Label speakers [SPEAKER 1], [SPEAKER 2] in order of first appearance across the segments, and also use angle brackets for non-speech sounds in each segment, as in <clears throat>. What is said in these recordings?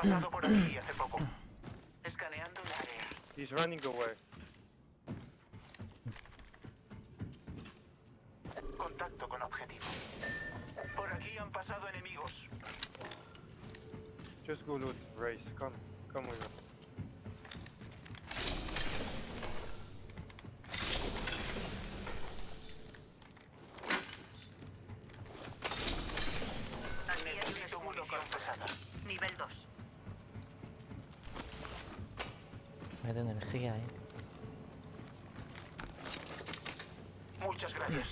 [SPEAKER 1] pasado por aquí hace poco. Escaneando el área.
[SPEAKER 2] He's running away.
[SPEAKER 1] Contacto con objetivo. Por aquí han pasado enemigos.
[SPEAKER 2] Just go loot, race. Come, come with us.
[SPEAKER 3] Aquí hay un
[SPEAKER 1] Necesito munición pesada.
[SPEAKER 3] Nivel 2.
[SPEAKER 4] Me da energía, eh.
[SPEAKER 1] Muchas gracias.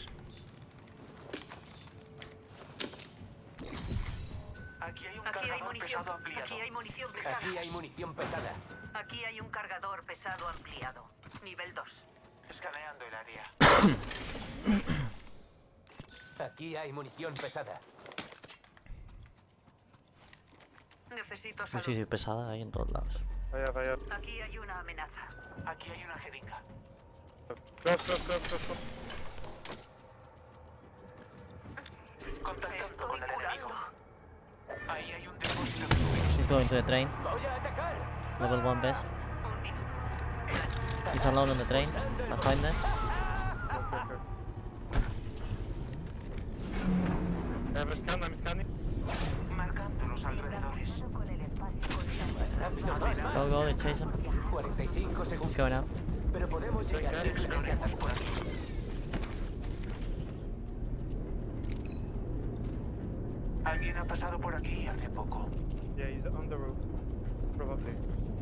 [SPEAKER 1] Aquí hay un
[SPEAKER 3] Aquí hay
[SPEAKER 1] cargador
[SPEAKER 3] munición.
[SPEAKER 1] pesado ampliado.
[SPEAKER 3] Aquí hay munición pesada.
[SPEAKER 5] Aquí hay munición pesada.
[SPEAKER 3] Aquí hay un cargador pesado ampliado. Nivel 2.
[SPEAKER 1] Escaneando el área. <coughs>
[SPEAKER 5] Aquí hay munición pesada.
[SPEAKER 3] Necesito salud.
[SPEAKER 4] sí, sí, pesada ahí en todos lados.
[SPEAKER 2] I I have.
[SPEAKER 3] Aquí hay una amenaza.
[SPEAKER 1] Aquí hay una jeringa.
[SPEAKER 2] Close, close, close, close, close.
[SPEAKER 1] Con el enemigo. Ahí hay un depósito de fluidos.
[SPEAKER 4] He's going to the train.
[SPEAKER 5] ¡Voy a atacar!
[SPEAKER 4] Level 1 best. He's alone on the train. Behind them.
[SPEAKER 2] Okay, okay. I have a scan, I'm scanning.
[SPEAKER 1] Marcando los alrededores.
[SPEAKER 4] Go, go, let's chase him.
[SPEAKER 5] 45
[SPEAKER 4] He's going
[SPEAKER 1] aquí. Alguien ha pasado por aquí hace poco.
[SPEAKER 2] Yeah, he's on the roof. Probably.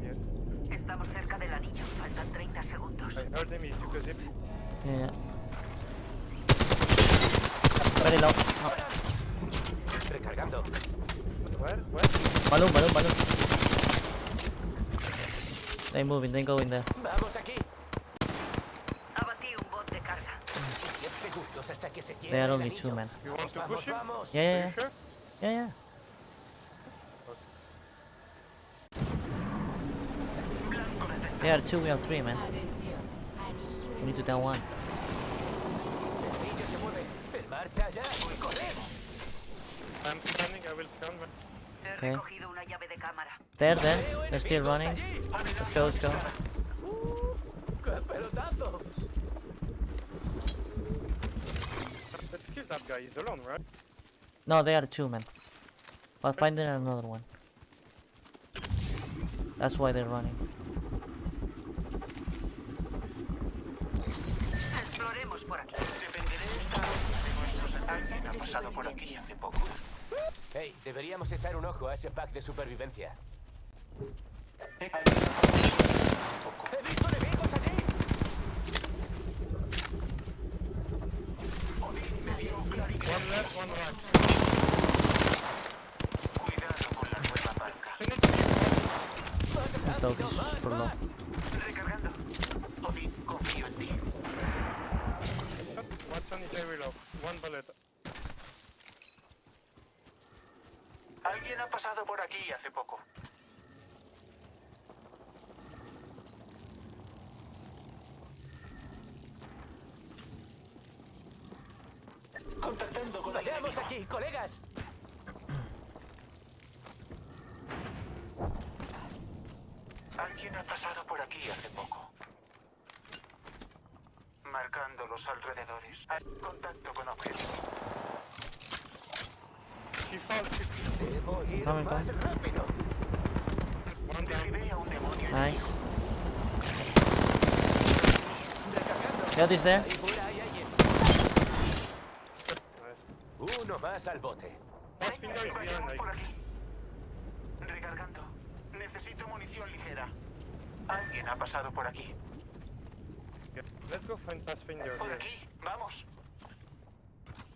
[SPEAKER 2] Yeah.
[SPEAKER 3] Estamos cerca del anillo. Faltan 30 segundos.
[SPEAKER 2] I heard him, he took a zip.
[SPEAKER 4] Yeah. Very low. Oh.
[SPEAKER 5] Recargando.
[SPEAKER 2] Where? Where?
[SPEAKER 4] Balloon, balloon, balloon. They moving, they go in there.
[SPEAKER 5] Vamos aquí.
[SPEAKER 3] Abatí un bot de carga.
[SPEAKER 5] 10 segundos hasta que se
[SPEAKER 4] They
[SPEAKER 5] llene
[SPEAKER 4] are
[SPEAKER 5] el
[SPEAKER 4] only
[SPEAKER 5] anillo.
[SPEAKER 4] two men.
[SPEAKER 2] You want to
[SPEAKER 5] Vamos,
[SPEAKER 2] push him?
[SPEAKER 5] vamos.
[SPEAKER 4] Yeah,
[SPEAKER 2] Are
[SPEAKER 4] yeah,
[SPEAKER 2] you
[SPEAKER 4] yeah.
[SPEAKER 2] sure?
[SPEAKER 4] Yeah, yeah.
[SPEAKER 1] Blanco detectado.
[SPEAKER 4] They are two, we are three, man. We need to down one.
[SPEAKER 5] El anillo se mueve. En marcha ya. ¡Corre!
[SPEAKER 2] I'm scanning, I will scan. man.
[SPEAKER 3] He
[SPEAKER 4] Okay. There, there. They're still running. Let's go, let's go.
[SPEAKER 5] ¡Qué pelotazo!
[SPEAKER 2] Let's kill that guy, he's alone, right?
[SPEAKER 4] No, they are two, man. But find there another one. That's why they're running.
[SPEAKER 3] Exploremos por aquí.
[SPEAKER 1] Dependeré esta de nuestros... Alguien ha pasado por aquí hace poco.
[SPEAKER 5] Hey, deberíamos echar un ojo a ese pack de supervivencia.
[SPEAKER 4] Super low.
[SPEAKER 1] Recargando. Odín, confío en ti.
[SPEAKER 2] Watch on his very low. One bullet.
[SPEAKER 1] Alguien ha pasado por aquí hace poco. Contactando con el
[SPEAKER 5] ¡Vayamos
[SPEAKER 1] enemigo.
[SPEAKER 5] aquí, colegas!
[SPEAKER 1] Alguien ha pasado por aquí hace poco. Marcando los alrededores. Hay contacto con
[SPEAKER 2] she
[SPEAKER 5] Debo ir más rápido.
[SPEAKER 1] Derribé a un demonio.
[SPEAKER 4] Nice.
[SPEAKER 5] Recargando.
[SPEAKER 4] Got this there.
[SPEAKER 5] Ahí fuera hay alguien. Al bote.
[SPEAKER 1] Vayamos por aquí. Recargando. Necesito munición ligera. Alguien ha pasado por aquí.
[SPEAKER 2] Let's go find Pathfinder.
[SPEAKER 1] Por
[SPEAKER 2] Here.
[SPEAKER 1] aquí. Vamos.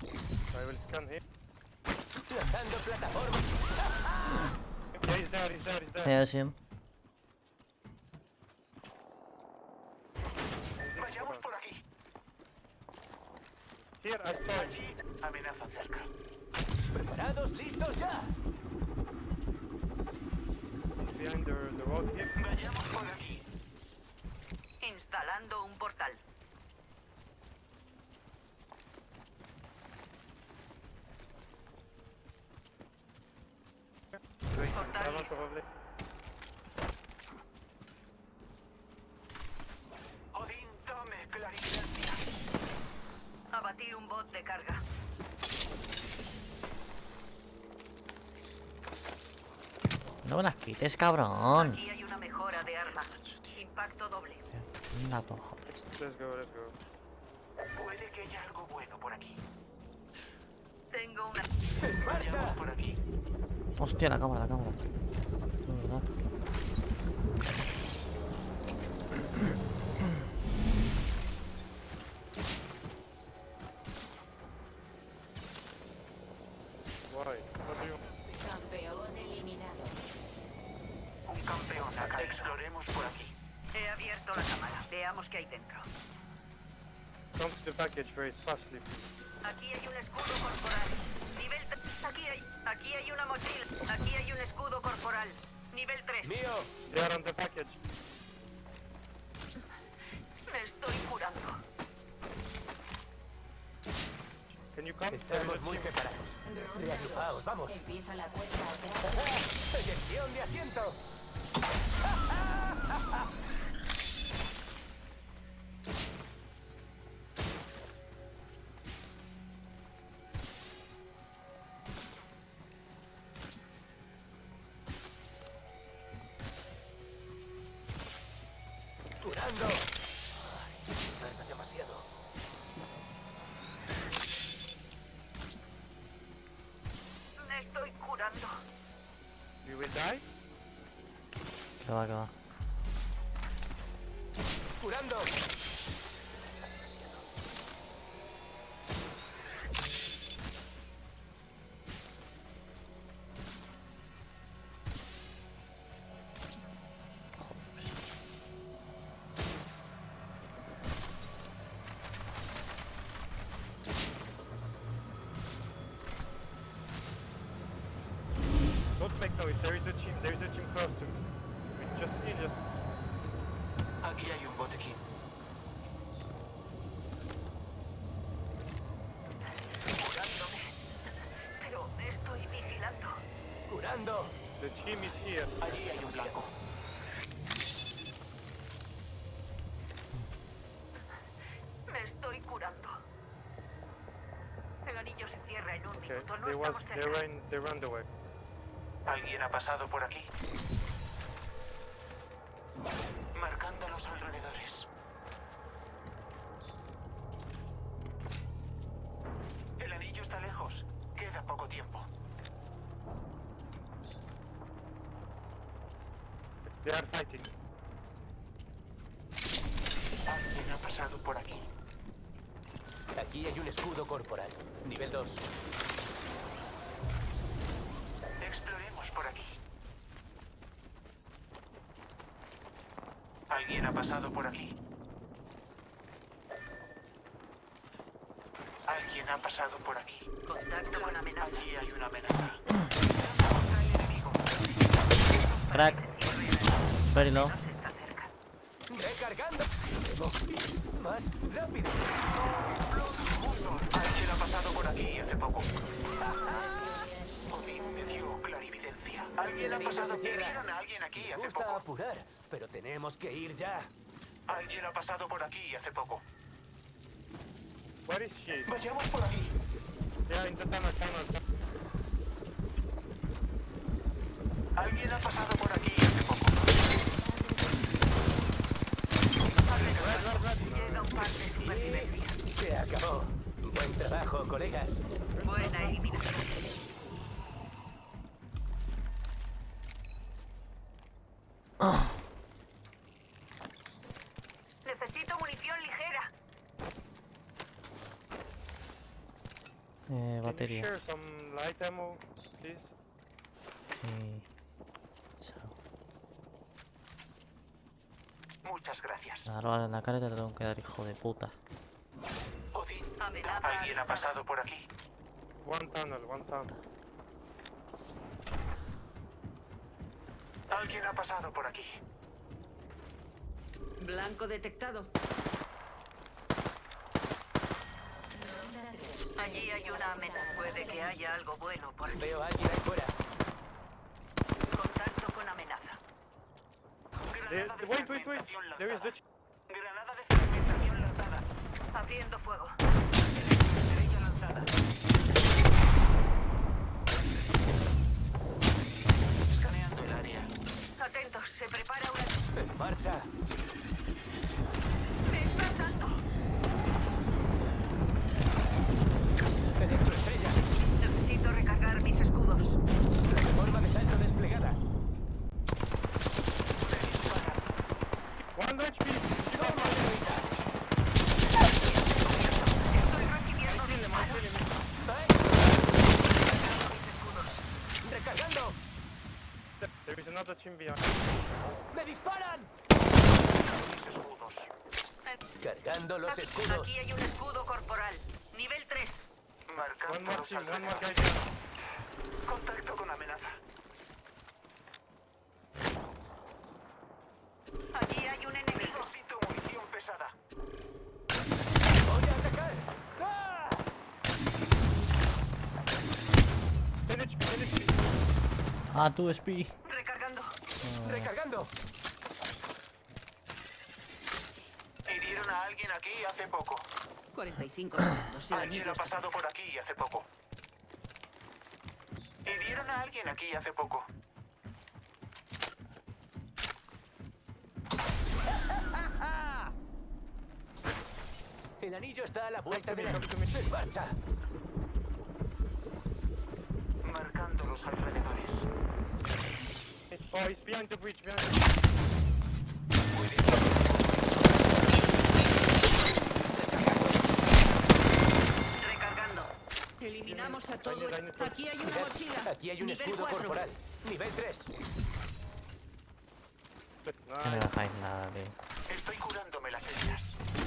[SPEAKER 2] I will scan him.
[SPEAKER 5] Lanzando plataforma.
[SPEAKER 2] Yeah, he's there, he's there, he's there.
[SPEAKER 4] Yeah, I see him.
[SPEAKER 1] Vayamos por aquí.
[SPEAKER 2] Here, I saw.
[SPEAKER 1] Allí. Amenaza cerca.
[SPEAKER 5] ¿Preparados? ¿Listos ya?
[SPEAKER 2] Behind the, the road here.
[SPEAKER 1] Vayamos por aquí.
[SPEAKER 3] Instalando un portal.
[SPEAKER 2] Wait,
[SPEAKER 3] Portal
[SPEAKER 2] Armor probably.
[SPEAKER 1] Odín, tome clarividencia.
[SPEAKER 3] Abatí un bot de carga.
[SPEAKER 4] No me las quites, cabrón.
[SPEAKER 3] Aquí hay una mejora de arma. Impacto doble.
[SPEAKER 4] Anda, cojones.
[SPEAKER 2] Let's go, let's go.
[SPEAKER 1] Puede que haya algo bueno por aquí.
[SPEAKER 3] Tengo una...
[SPEAKER 5] ¡En
[SPEAKER 1] Vayamos
[SPEAKER 5] marcha!
[SPEAKER 1] por aquí.
[SPEAKER 4] Hostia, la cámara, la cámara. De verdad.
[SPEAKER 1] Exploremos por aquí.
[SPEAKER 3] He abierto la cámara. Veamos qué hay dentro.
[SPEAKER 2] Come to the package very fastly, please.
[SPEAKER 3] Aquí hay un escudo corporal. Nivel 3. Aquí hay... Aquí hay una mochila. Aquí hay un escudo corporal. Nivel 3.
[SPEAKER 5] ¡Mío!
[SPEAKER 2] They are on the package.
[SPEAKER 3] Me estoy curando.
[SPEAKER 2] Can you come?
[SPEAKER 5] Estamos muy separados. Reagrupaos, vamos.
[SPEAKER 6] Empieza la cuenta atrás.
[SPEAKER 5] ¡Eyección de asiento! ¡Curando!
[SPEAKER 3] Estoy curando.
[SPEAKER 2] You will die?
[SPEAKER 4] Que va, que va.
[SPEAKER 2] There is a team. There is a team close to me. Just need it.
[SPEAKER 1] Aquí hay un botequín.
[SPEAKER 2] Here.
[SPEAKER 1] Allí hay un blanco.
[SPEAKER 3] Me estoy curando. El anillo se cierra en un
[SPEAKER 2] Okay.
[SPEAKER 3] minuto. No
[SPEAKER 2] They
[SPEAKER 3] estamos
[SPEAKER 2] They
[SPEAKER 3] cerca.
[SPEAKER 2] ran. They ran away.
[SPEAKER 1] ¿Alguien ha pasado por aquí? Aquí
[SPEAKER 5] hay un escudo corporal. Nivel 2.
[SPEAKER 1] Exploremos por aquí. Alguien ha pasado por aquí. Alguien ha pasado por aquí.
[SPEAKER 3] Contacto con amenaza.
[SPEAKER 1] Allí hay una amenaza. El enemigo.
[SPEAKER 4] Crack. Very low.
[SPEAKER 3] No se está cerca.
[SPEAKER 5] ¡Recargando! ¡Más rápido!
[SPEAKER 1] Alguien ha pasado por aquí hace poco. Odín me dio clarividencia. Alguien ha pasado. Vieron a alguien aquí
[SPEAKER 5] Me
[SPEAKER 1] hace
[SPEAKER 5] gusta
[SPEAKER 1] poco.
[SPEAKER 5] apurar, pero tenemos que ir ya.
[SPEAKER 1] Alguien ha pasado por aquí hace poco.
[SPEAKER 2] Where is she?
[SPEAKER 1] Vayamos por aquí.
[SPEAKER 2] Yeah, in the tunnel, tunnel.
[SPEAKER 1] Alguien ha pasado por aquí hace poco.
[SPEAKER 3] Llega un par de supervivencia.
[SPEAKER 5] Se acabó. Buen trabajo, colegas.
[SPEAKER 3] Buena eliminación. Necesito munición ligera.
[SPEAKER 4] Eh, batería. Sí. Chao.
[SPEAKER 1] Muchas gracias.
[SPEAKER 4] Ahora en la cara te la tengo que dar, hijo de puta.
[SPEAKER 3] Amenaza
[SPEAKER 1] alguien ha pasado por aquí.
[SPEAKER 2] One tunnel, one tunnel.
[SPEAKER 1] Alguien ha pasado por aquí.
[SPEAKER 3] Blanco detectado.
[SPEAKER 6] Ronda 3.
[SPEAKER 3] Allí hay una amenaza. Puede que haya algo bueno por aquí.
[SPEAKER 5] Veo a alguien ahí fuera.
[SPEAKER 3] Contacto
[SPEAKER 2] There,
[SPEAKER 1] Granada de
[SPEAKER 2] wait, wait, wait.
[SPEAKER 1] fragmentación
[SPEAKER 2] There is
[SPEAKER 1] lanzada.
[SPEAKER 2] the.
[SPEAKER 1] Granada de fragmentación lanzada.
[SPEAKER 3] Abriendo fuego.
[SPEAKER 1] Escaneando el área.
[SPEAKER 3] Atentos, se prepara una...
[SPEAKER 5] ¡En marcha!
[SPEAKER 3] ¡Me están dando!
[SPEAKER 5] ¡Electroestrella!
[SPEAKER 3] Necesito recargar mis escudos.
[SPEAKER 5] Plataforma de salto desplegada.
[SPEAKER 2] One HP! Keep on
[SPEAKER 5] ¡Toma, señorita!
[SPEAKER 3] Estoy recibiendo disparos.
[SPEAKER 5] ¡Ay!
[SPEAKER 3] Recargando mis escudos.
[SPEAKER 5] ¡Recargando!
[SPEAKER 2] There is another team behind.
[SPEAKER 5] ¡Me disparan!
[SPEAKER 1] Mis escudos.
[SPEAKER 5] Cargando los
[SPEAKER 3] Aquí,
[SPEAKER 5] escudos.
[SPEAKER 3] aquí hay un escudo corporal. Nivel 3.
[SPEAKER 1] Marcando
[SPEAKER 2] One more
[SPEAKER 1] los
[SPEAKER 2] team, one more guy
[SPEAKER 1] alrededores.
[SPEAKER 2] behind.
[SPEAKER 1] Contacto con amenaza.
[SPEAKER 3] Allí hay un enemigo.
[SPEAKER 1] Necesito munición pesada.
[SPEAKER 5] ¡Voy a atacar! ¡Ah!
[SPEAKER 2] 10 HP, 10 HP.
[SPEAKER 4] Ah, 2 SP.
[SPEAKER 3] Recargando.
[SPEAKER 5] ¡Recargando!
[SPEAKER 1] Hirieron a alguien aquí hace poco.
[SPEAKER 3] 45 <clears throat> segundos.
[SPEAKER 1] Alguien ha pasado por aquí hace poco. Hirieron a alguien aquí hace poco.
[SPEAKER 5] El anillo está a la vuelta de la...
[SPEAKER 2] Come to me, come to me.
[SPEAKER 5] ¡En marcha!
[SPEAKER 1] Los alrededores.
[SPEAKER 2] Oh, he's behind the bridge, behind the bridge.
[SPEAKER 3] Recargando. Eliminamos a todos. Aquí hay una mochila.
[SPEAKER 5] Aquí hay un
[SPEAKER 3] Nivel
[SPEAKER 5] escudo
[SPEAKER 3] cuatro.
[SPEAKER 5] corporal. Nivel 3.
[SPEAKER 4] No me dejáis nada, tío.
[SPEAKER 1] Estoy curándome las heridas.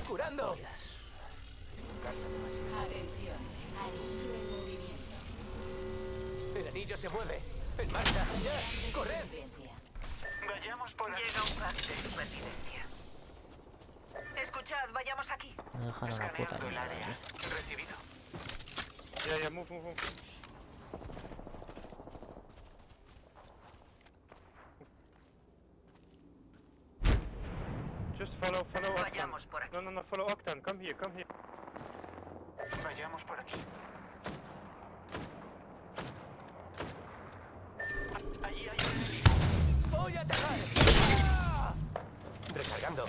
[SPEAKER 5] ¡Curando!
[SPEAKER 6] Atención. Anillo en movimiento.
[SPEAKER 5] El anillo se mueve. ¡En marcha! ¡Ya! ¡Corred!
[SPEAKER 1] Vayamos por aquí.
[SPEAKER 3] Llega un pack de supervivencia. Escuchad, vayamos aquí.
[SPEAKER 4] Me dejan una puta
[SPEAKER 1] el
[SPEAKER 4] mierda,
[SPEAKER 1] área.
[SPEAKER 4] tío.
[SPEAKER 1] Recibido.
[SPEAKER 2] Yeah, yeah, move, move, move. Just follow, follow Octan.
[SPEAKER 3] Vayamos por aquí.
[SPEAKER 2] No, no, no, follow Octan. Come here, come here.
[SPEAKER 1] Vayamos por aquí.
[SPEAKER 6] Anillo.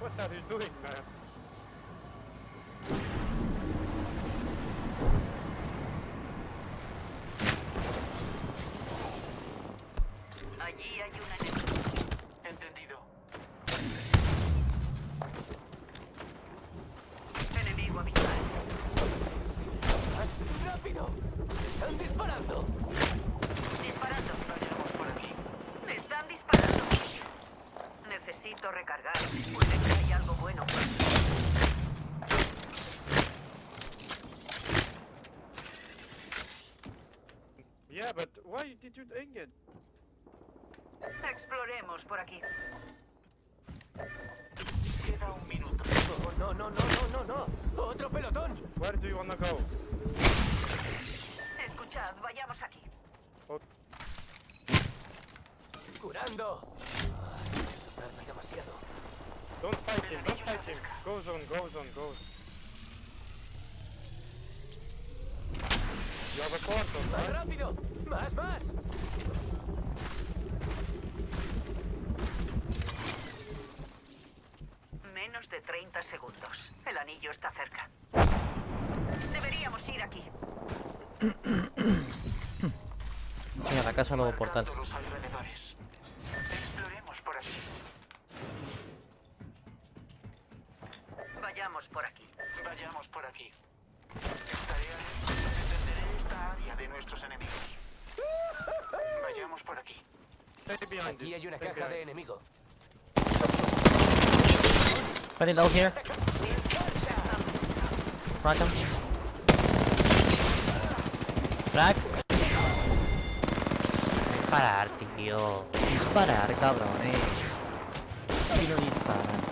[SPEAKER 2] What are you doing, man?
[SPEAKER 3] Allí hay un enemigo.
[SPEAKER 1] Entendido.
[SPEAKER 3] Enemigo habitual.
[SPEAKER 5] ¡Más rápido! ¡Están disparando!
[SPEAKER 3] Disparando.
[SPEAKER 1] Vayamos por aquí.
[SPEAKER 3] Me están disparando. Necesito recargar. Puede que haya algo bueno.
[SPEAKER 2] Yeah, but why did you take it?
[SPEAKER 3] Exploremos por aquí.
[SPEAKER 1] Queda un minuto.
[SPEAKER 5] ¡Oh, no, no, no, no, no, no! ¡Otro pelotón!
[SPEAKER 2] Where do you wanna go?
[SPEAKER 3] Escuchad, vayamos aquí.
[SPEAKER 5] ¡Curando! Tarda demasiado.
[SPEAKER 2] Don't fight him, don't fight him. Go zone, go zone, go. You have a portal,
[SPEAKER 5] ¡Más
[SPEAKER 2] right?
[SPEAKER 5] rápido! ¡Más, más!
[SPEAKER 3] Menos de 30 segundos. El anillo está cerca. Deberíamos ir aquí.
[SPEAKER 4] Sí, a la casa luego portal.
[SPEAKER 1] Los
[SPEAKER 4] Spending ult here. Rock him. Crack. Disparar, tío. Disparar, cabrones. No disparan.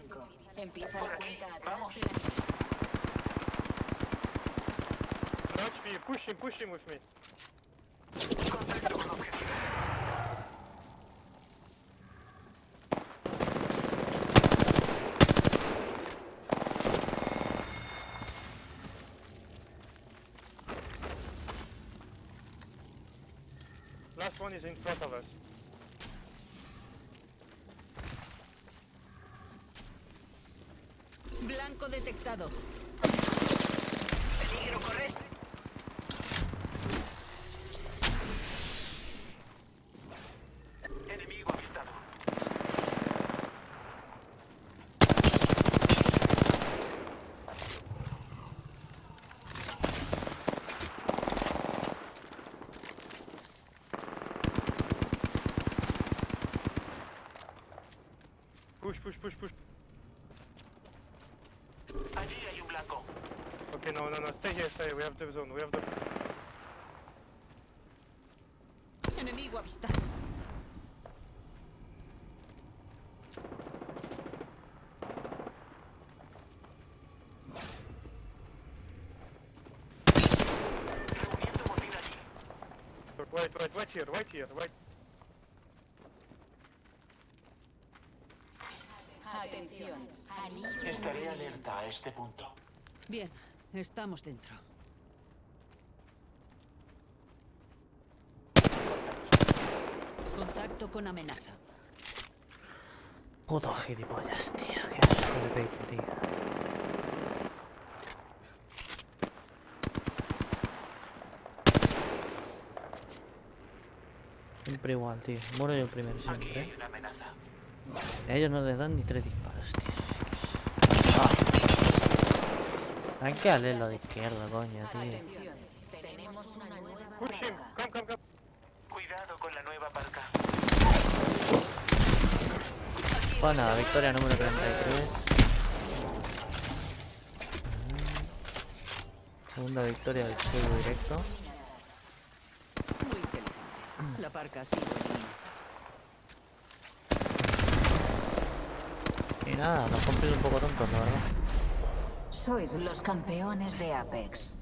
[SPEAKER 6] 5. Empieza la cuenta atrás
[SPEAKER 1] vamos.
[SPEAKER 6] de la
[SPEAKER 2] Crouch me, push him, push him with me.
[SPEAKER 1] Contacto con objetivo.
[SPEAKER 2] Last one is in front of us.
[SPEAKER 3] Detectado. Peligro, corred.
[SPEAKER 1] Enemigo avistado.
[SPEAKER 2] Push, push, push, push.
[SPEAKER 1] Allí hay un blanco.
[SPEAKER 2] Okay, no, no, no, stay here, stay here. We have the zone, we have the...
[SPEAKER 3] Enemigo
[SPEAKER 1] botín allí.
[SPEAKER 2] Wait, wait, wait here, wait here, wait.
[SPEAKER 6] Atención. Anillo
[SPEAKER 1] Estaré alerta a este punto.
[SPEAKER 3] Bien, estamos dentro. Contacto con amenaza.
[SPEAKER 4] Puto gilipollas, tío. Qué asco de peito, tío. Siempre igual, tío. Muero yo primero
[SPEAKER 1] Aquí
[SPEAKER 4] siempre.
[SPEAKER 1] hay
[SPEAKER 4] ¿eh?
[SPEAKER 1] una amenaza.
[SPEAKER 4] A ellos no les dan ni tres disparos, tío. Ah. Tanqueale lo de izquierda, coño, tío.
[SPEAKER 6] Tenemos una nueva.
[SPEAKER 1] Cuidado con la nueva parca.
[SPEAKER 4] Pues nada, victoria número 33. Segunda victoria del pseudo directo.
[SPEAKER 3] Muy inteligente. La parca ha sido elimina.
[SPEAKER 4] Y nada, nos cumplir un poco tontos, la verdad.
[SPEAKER 6] Sois los campeones de Apex.